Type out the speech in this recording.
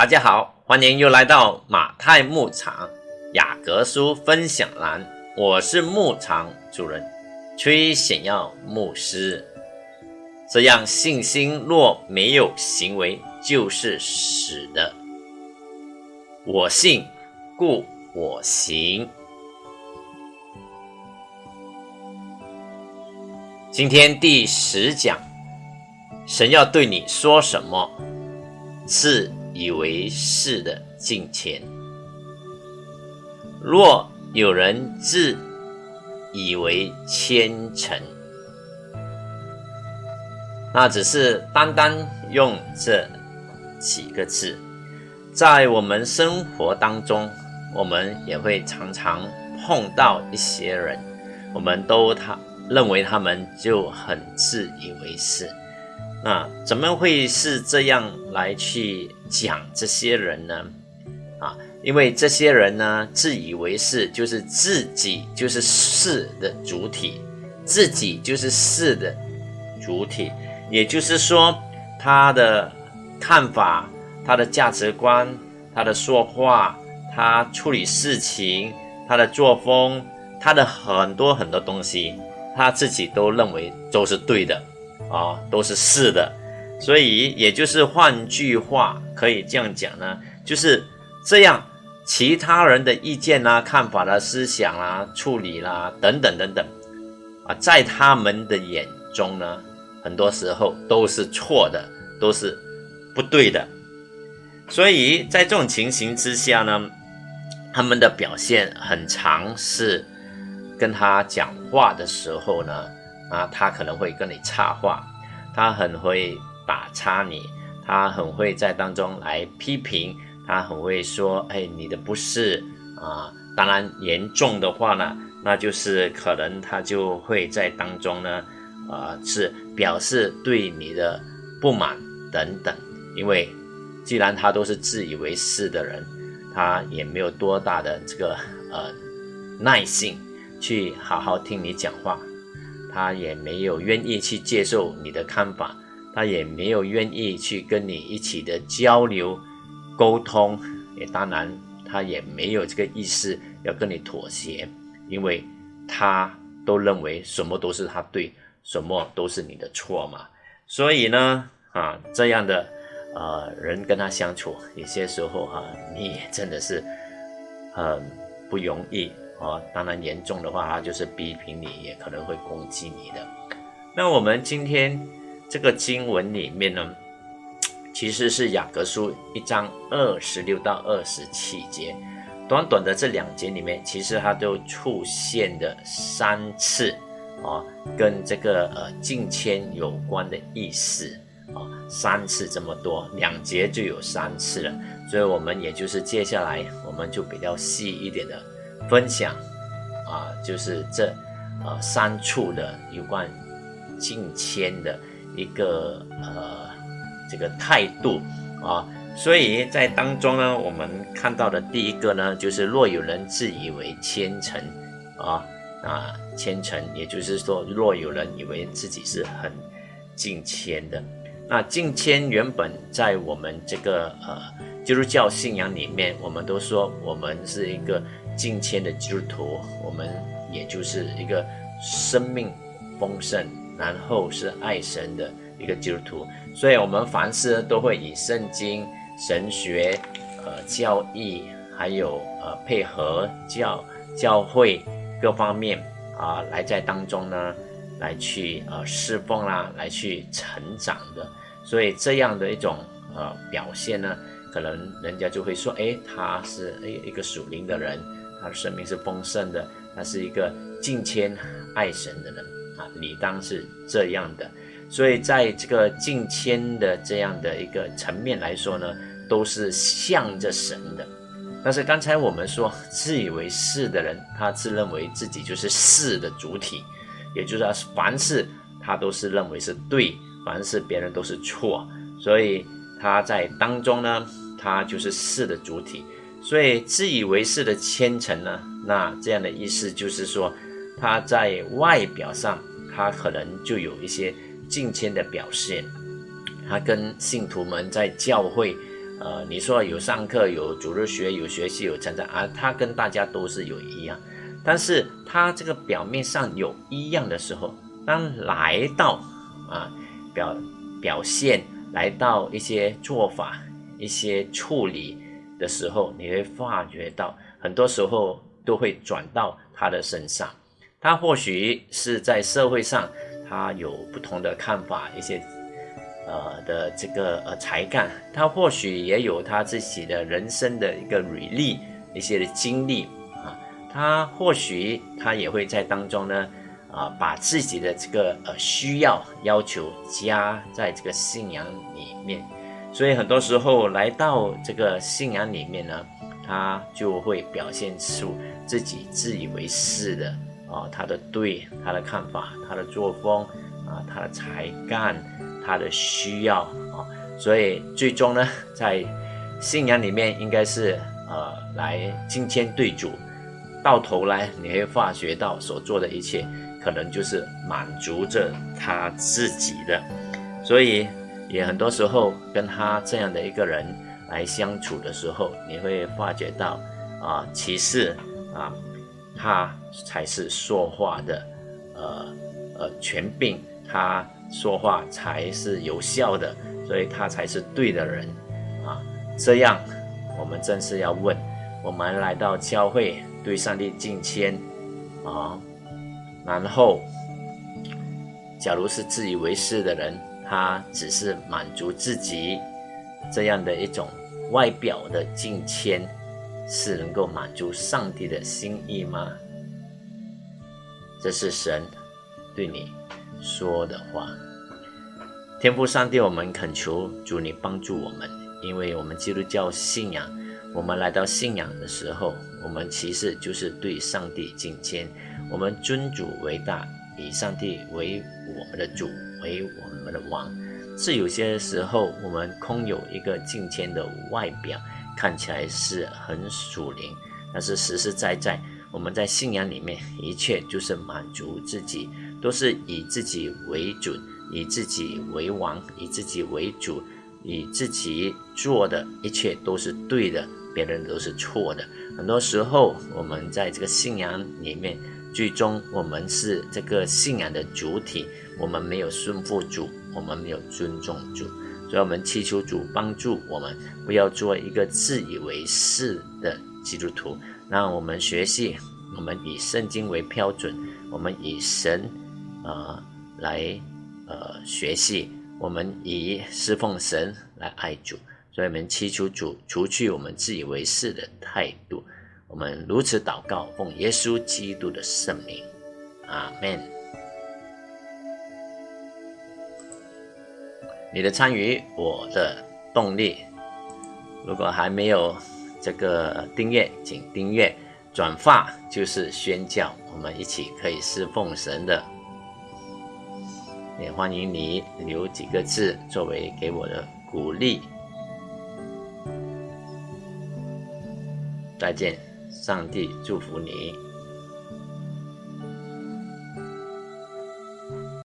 大家好，欢迎又来到马太牧场雅各书分享栏，我是牧场主人崔显耀牧师。这样信心若没有行为，就是死的。我信，故我行。今天第十讲，神要对你说什么？是以为是的敬虔。若有人自以为虔诚，那只是单单用这几个字，在我们生活当中，我们也会常常碰到一些人，我们都他。认为他们就很自以为是，那怎么会是这样来去讲这些人呢？啊，因为这些人呢，自以为是，就是自己就是是的主体，自己就是是的主体，也就是说，他的看法、他的价值观、他的说话、他处理事情、他的作风、他的很多很多东西。他自己都认为都是对的，啊，都是是的，所以也就是换句话可以这样讲呢，就是这样，其他人的意见啦、看法啦、思想啦、处理啦等等等等，啊，在他们的眼中呢，很多时候都是错的，都是不对的，所以在这种情形之下呢，他们的表现很常是。跟他讲话的时候呢，啊，他可能会跟你插话，他很会打岔你，他很会在当中来批评，他很会说，哎，你的不是啊，当然严重的话呢，那就是可能他就会在当中呢，啊，是表示对你的不满等等，因为既然他都是自以为是的人，他也没有多大的这个呃耐性。去好好听你讲话，他也没有愿意去接受你的看法，他也没有愿意去跟你一起的交流沟通，也当然他也没有这个意思要跟你妥协，因为他都认为什么都是他对，什么都是你的错嘛。所以呢，啊这样的呃人跟他相处，有些时候哈，你也真的是很不容易。哦，当然严重的话，他就是批评你，也可能会攻击你的。那我们今天这个经文里面呢，其实是雅各书一章二十六到二十七节，短短的这两节里面，其实它都出现的三次啊，跟这个呃敬谦有关的意思啊，三次这么多，两节就有三次了，所以我们也就是接下来我们就比较细一点的。分享啊，就是这呃三处的有关敬谦的一个呃这个态度啊，所以在当中呢，我们看到的第一个呢，就是若有人自以为虔诚啊啊虔诚，也就是说，若有人以为自己是很敬谦的，那敬谦原本在我们这个呃基督教信仰里面，我们都说我们是一个。敬虔的基督徒，我们也就是一个生命丰盛，然后是爱神的一个基督徒，所以，我们凡事都会以圣经、神学、呃教义，还有呃配合教教会各方面啊，来在当中呢，来去呃侍奉啦，来去成长的。所以这样的一种呃表现呢，可能人家就会说，哎，他是哎一个属灵的人。他的生命是丰盛的，他是一个敬谦爱神的人啊，理当是这样的。所以在这个敬谦的这样的一个层面来说呢，都是向着神的。但是刚才我们说自以为是的人，他自认为自己就是是的主体，也就是说凡事他都是认为是对，凡事别人都是错，所以他在当中呢，他就是是的主体。所以自以为是的虔诚呢，那这样的意思就是说，他在外表上他可能就有一些敬谦的表现，他跟信徒们在教会呃，你说有上课、有主日学、有学习、有成长啊，他跟大家都是有一样，但是他这个表面上有一样的时候，当来到啊表表现，来到一些做法、一些处理的时候，你会发觉到，很多时候都会转到他的身上。他或许是在社会上，他有不同的看法，一些。呃的这个呃才干，他或许也有他自己的人生的一个履历，一些的经历啊，他或许他也会在当中呢，啊，把自己的这个呃需要要求加在这个信仰里面，所以很多时候来到这个信仰里面呢，他就会表现出自己自以为是的啊，他的对他的看法，他的作风啊，他的才干。他的需要啊，所以最终呢，在信仰里面应该是呃来金钱对主，到头来你会发觉到所做的一切，可能就是满足着他自己的，所以也很多时候跟他这样的一个人来相处的时候，你会发觉到啊，其实啊，他才是说话的呃呃权柄，他。说话才是有效的，所以他才是对的人啊！这样，我们正是要问：我们来到教会，对上帝敬谦啊，然后，假如是自以为是的人，他只是满足自己这样的一种外表的敬谦，是能够满足上帝的心意吗？这是神对你。说的话，天父上帝，我们恳求主你帮助我们，因为我们基督教信仰，我们来到信仰的时候，我们其实就是对上帝敬谦，我们尊主为大，以上帝为我们的主，为我们的王。是有些时候，我们空有一个敬谦的外表，看起来是很属灵，但是实实在在，我们在信仰里面，一切就是满足自己。都是以自己为准，以自己为王，以自己为主，以自己做的一切都是对的，别人都是错的。很多时候，我们在这个信仰里面，最终我们是这个信仰的主体，我们没有顺服主，我们没有尊重主，所以我们祈求主帮助我们，不要做一个自以为是的基督徒。那我们学习，我们以圣经为标准，我们以神。呃，来呃学习，我们以侍奉神来爱主，所以我们祈求主除去我们自以为是的态度。我们如此祷告，奉耶稣基督的圣名，阿门。你的参与，我的动力。如果还没有这个订阅，请订阅、转发，就是宣教，我们一起可以侍奉神的。也欢迎你留几个字作为给我的鼓励。再见，上帝祝福你。